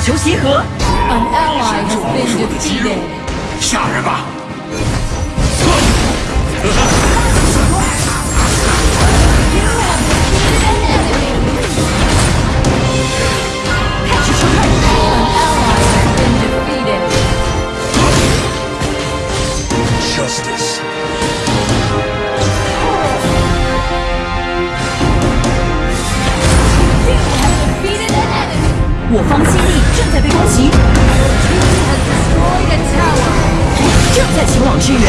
求协和。An ally has been defeated. 下人吧。开始撤退。An ally has been defeated. Justice. 我方基正在前往支援。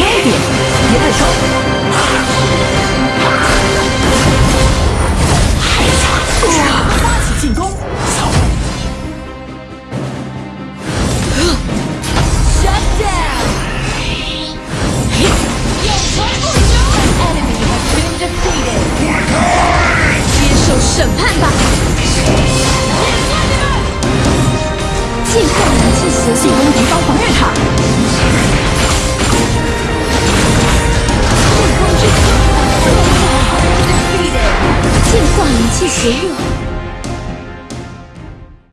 慢一点，别太冲。发起进攻，审判吧。进化武器协进攻敌方防御塔。进化武器协议。